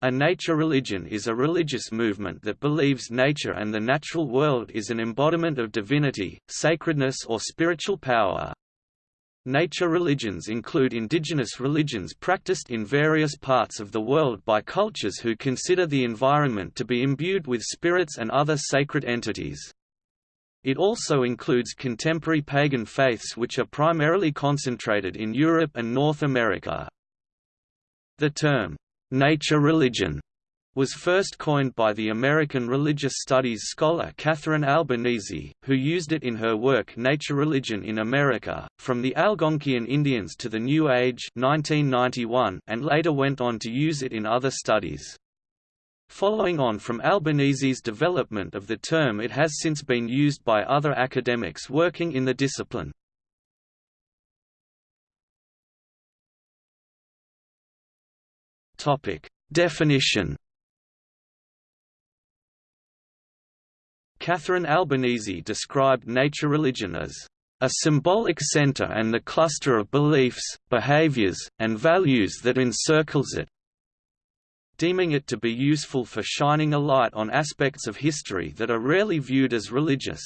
A nature religion is a religious movement that believes nature and the natural world is an embodiment of divinity, sacredness or spiritual power. Nature religions include indigenous religions practiced in various parts of the world by cultures who consider the environment to be imbued with spirits and other sacred entities. It also includes contemporary pagan faiths which are primarily concentrated in Europe and North America. The term, nature religion was first coined by the American religious studies scholar Catherine Albanese, who used it in her work Nature Religion in America, from the Algonquian Indians to the New Age 1991, and later went on to use it in other studies. Following on from Albanese's development of the term it has since been used by other academics working in the discipline. Topic: Definition. Catherine Albanese described nature religion as a symbolic center and the cluster of beliefs, behaviors, and values that encircles it, deeming it to be useful for shining a light on aspects of history that are rarely viewed as religious.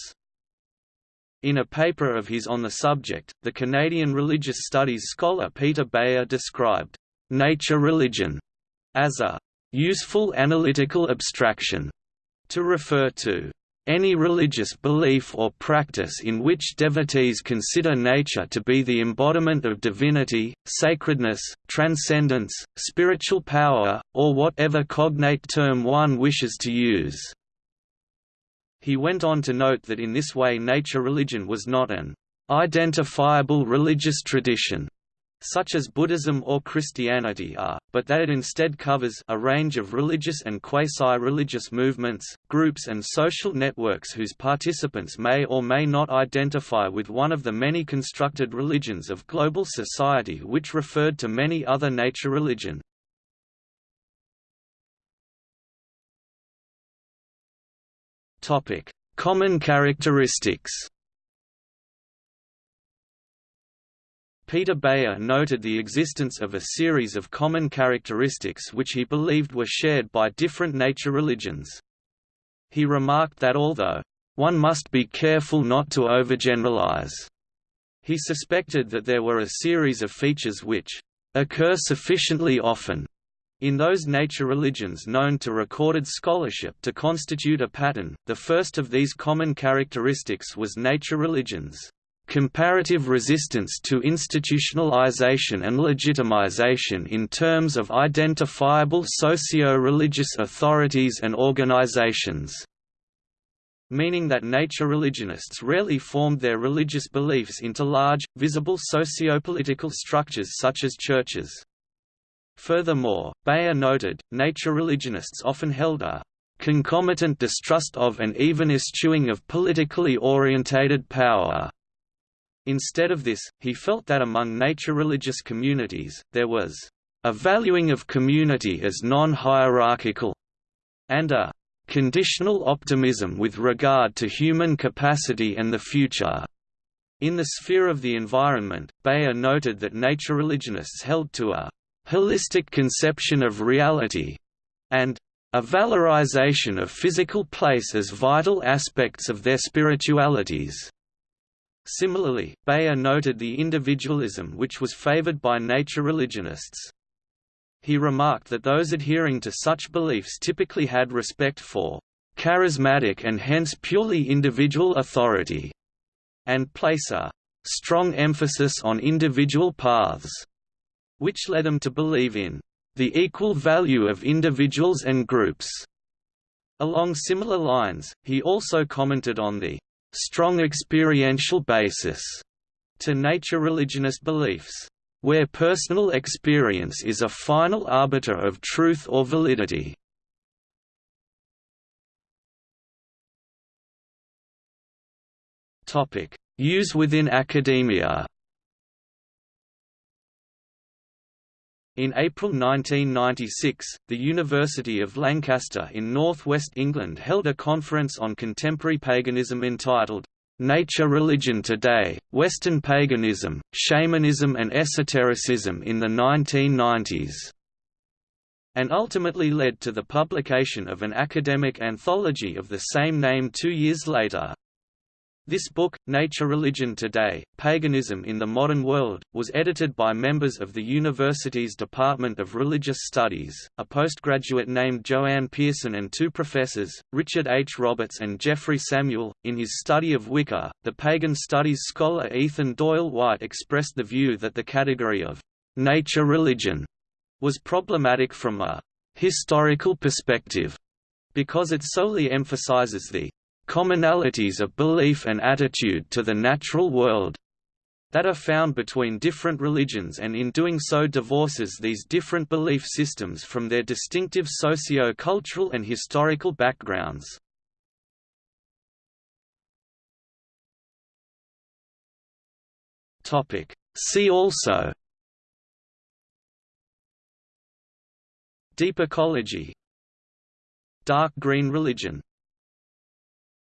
In a paper of his on the subject, the Canadian religious studies scholar Peter Beyer described nature religion as a useful analytical abstraction to refer to any religious belief or practice in which devotees consider nature to be the embodiment of divinity, sacredness, transcendence, spiritual power, or whatever cognate term one wishes to use. He went on to note that in this way nature religion was not an identifiable religious tradition such as Buddhism or Christianity are, but that it instead covers a range of religious and quasi-religious movements, groups and social networks whose participants may or may not identify with one of the many constructed religions of global society which referred to many other nature religion. Common characteristics Peter Beyer noted the existence of a series of common characteristics which he believed were shared by different nature religions. He remarked that although, "...one must be careful not to overgeneralize," he suspected that there were a series of features which "...occur sufficiently often," in those nature religions known to recorded scholarship to constitute a pattern. The first of these common characteristics was nature religions comparative resistance to institutionalization and legitimization in terms of identifiable socio-religious authorities and organizations meaning that nature religionists rarely formed their religious beliefs into large, visible socio-political structures such as churches. Furthermore, Beyer noted, nature religionists often held a concomitant distrust of and even eschewing of politically orientated power Instead of this, he felt that among nature-religious communities, there was a valuing of community as non-hierarchical, and a conditional optimism with regard to human capacity and the future. In the sphere of the environment, Beyer noted that nature religionists held to a holistic conception of reality, and a valorization of physical place as vital aspects of their spiritualities. Similarly, Beyer noted the individualism which was favored by nature religionists. He remarked that those adhering to such beliefs typically had respect for charismatic and hence purely individual authority, and place a strong emphasis on individual paths, which led them to believe in the equal value of individuals and groups. Along similar lines, he also commented on the strong experiential basis to nature religionist beliefs, where personal experience is a final arbiter of truth or validity. Use within academia In April 1996, the University of Lancaster in northwest England held a conference on contemporary paganism entitled, Nature Religion Today, Western Paganism, Shamanism and Esotericism in the 1990s. and ultimately led to the publication of an academic anthology of the same name two years later. This book, Nature Religion Today, Paganism in the Modern World, was edited by members of the university's Department of Religious Studies, a postgraduate named Joanne Pearson and two professors, Richard H. Roberts and Jeffrey Samuel. In his study of Wicca, the pagan studies scholar Ethan Doyle White expressed the view that the category of nature religion was problematic from a historical perspective because it solely emphasizes the commonalities of belief and attitude to the natural world that are found between different religions and in doing so divorces these different belief systems from their distinctive socio-cultural and historical backgrounds. See also Deep ecology Dark green religion